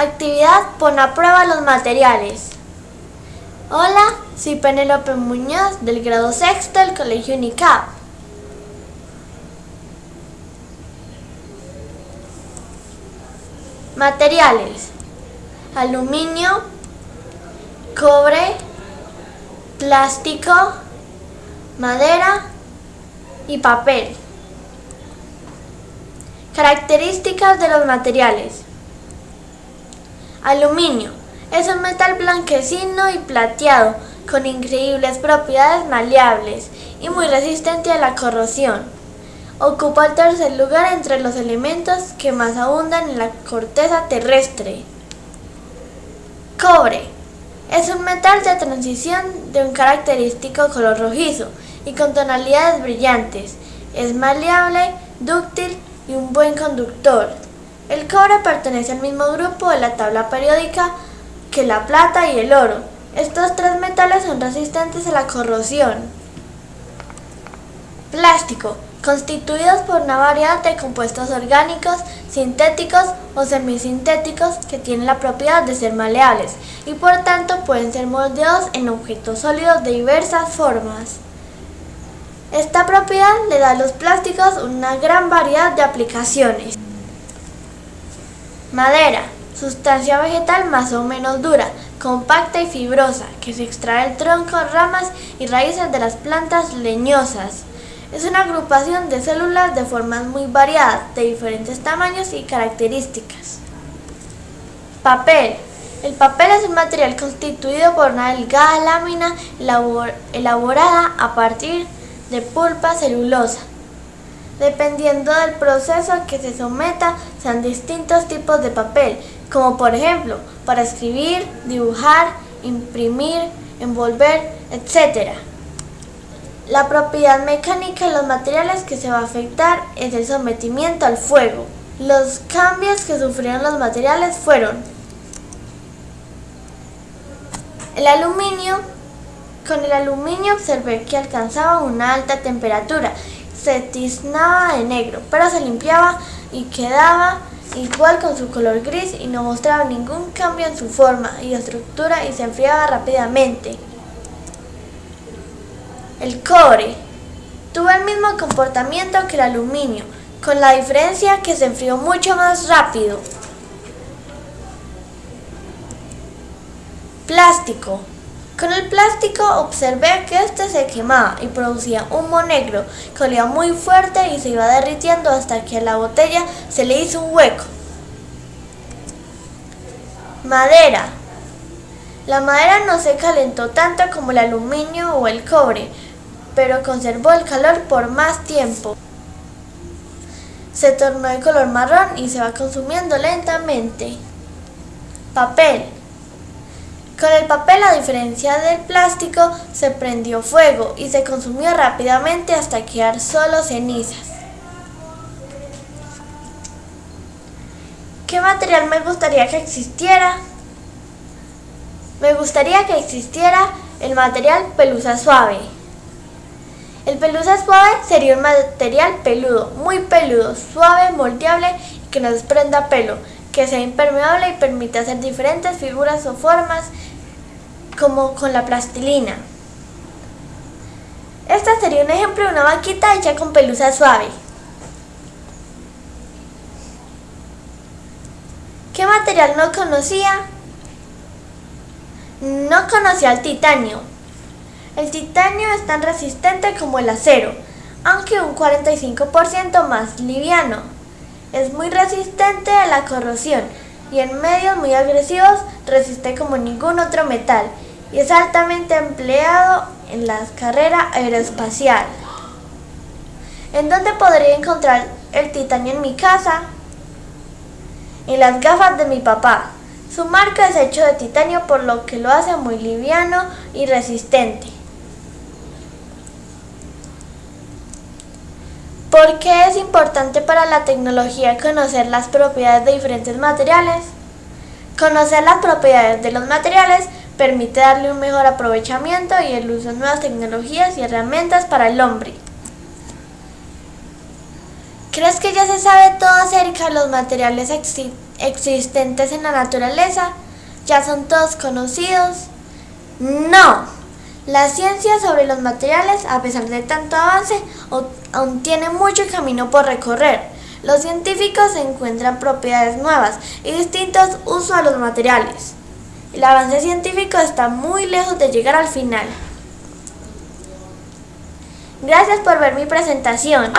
Actividad Pon a prueba los materiales. Hola, soy Penélope Muñoz del grado sexto del Colegio UNICAP. Materiales. Aluminio, cobre, plástico, madera y papel. Características de los materiales. Aluminio. Es un metal blanquecino y plateado, con increíbles propiedades maleables y muy resistente a la corrosión. Ocupa el tercer lugar entre los elementos que más abundan en la corteza terrestre. Cobre. Es un metal de transición de un característico color rojizo y con tonalidades brillantes. Es maleable, dúctil y un buen conductor. El cobre pertenece al mismo grupo de la tabla periódica que la plata y el oro. Estos tres metales son resistentes a la corrosión. Plástico, constituidos por una variedad de compuestos orgánicos, sintéticos o semisintéticos que tienen la propiedad de ser maleables y por tanto pueden ser moldeados en objetos sólidos de diversas formas. Esta propiedad le da a los plásticos una gran variedad de aplicaciones. Madera, sustancia vegetal más o menos dura, compacta y fibrosa, que se extrae del tronco, ramas y raíces de las plantas leñosas. Es una agrupación de células de formas muy variadas, de diferentes tamaños y características. Papel. El papel es un material constituido por una delgada lámina elaborada a partir de pulpa celulosa dependiendo del proceso a que se someta, sean distintos tipos de papel, como por ejemplo, para escribir, dibujar, imprimir, envolver, etc. La propiedad mecánica de los materiales que se va a afectar es el sometimiento al fuego. Los cambios que sufrieron los materiales fueron el aluminio. Con el aluminio observé que alcanzaba una alta temperatura se tiznaba de negro, pero se limpiaba y quedaba igual con su color gris y no mostraba ningún cambio en su forma y estructura y se enfriaba rápidamente. El cobre tuvo el mismo comportamiento que el aluminio, con la diferencia que se enfrió mucho más rápido. Plástico con el plástico observé que este se quemaba y producía humo negro que olía muy fuerte y se iba derritiendo hasta que a la botella se le hizo un hueco. Madera. La madera no se calentó tanto como el aluminio o el cobre, pero conservó el calor por más tiempo. Se tornó de color marrón y se va consumiendo lentamente. Papel. Con el papel, a diferencia del plástico, se prendió fuego y se consumió rápidamente hasta quedar solo cenizas. ¿Qué material me gustaría que existiera? Me gustaría que existiera el material pelusa suave. El pelusa suave sería un material peludo, muy peludo, suave, moldeable y que no desprenda pelo, que sea impermeable y permite hacer diferentes figuras o formas como con la plastilina. Esta sería un ejemplo de una vaquita hecha con pelusa suave. ¿Qué material no conocía? No conocía el titanio. El titanio es tan resistente como el acero, aunque un 45% más liviano. Es muy resistente a la corrosión y en medios muy agresivos resiste como ningún otro metal y es altamente empleado en la carrera aeroespacial. ¿En dónde podría encontrar el titanio en mi casa? En las gafas de mi papá. Su marca es hecho de titanio por lo que lo hace muy liviano y resistente. ¿Por qué es importante para la tecnología conocer las propiedades de diferentes materiales? Conocer las propiedades de los materiales permite darle un mejor aprovechamiento y el uso de nuevas tecnologías y herramientas para el hombre. ¿Crees que ya se sabe todo acerca de los materiales existentes en la naturaleza ya son todos conocidos? No. La ciencia sobre los materiales, a pesar de tanto avance, aún tiene mucho camino por recorrer. Los científicos encuentran propiedades nuevas y distintos usos a los materiales. El avance científico está muy lejos de llegar al final. Gracias por ver mi presentación.